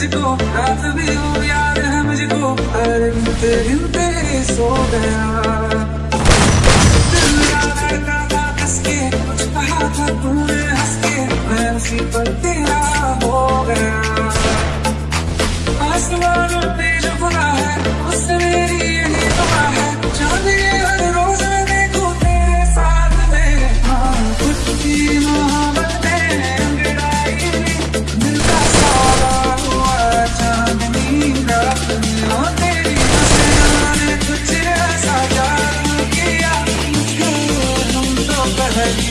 मुझको रात भी हो, याद है मुझको, हर गिनते गिनते सो गया। दिल था कुछ कहा था तूने हंस के, मैं उसी पर ever heard you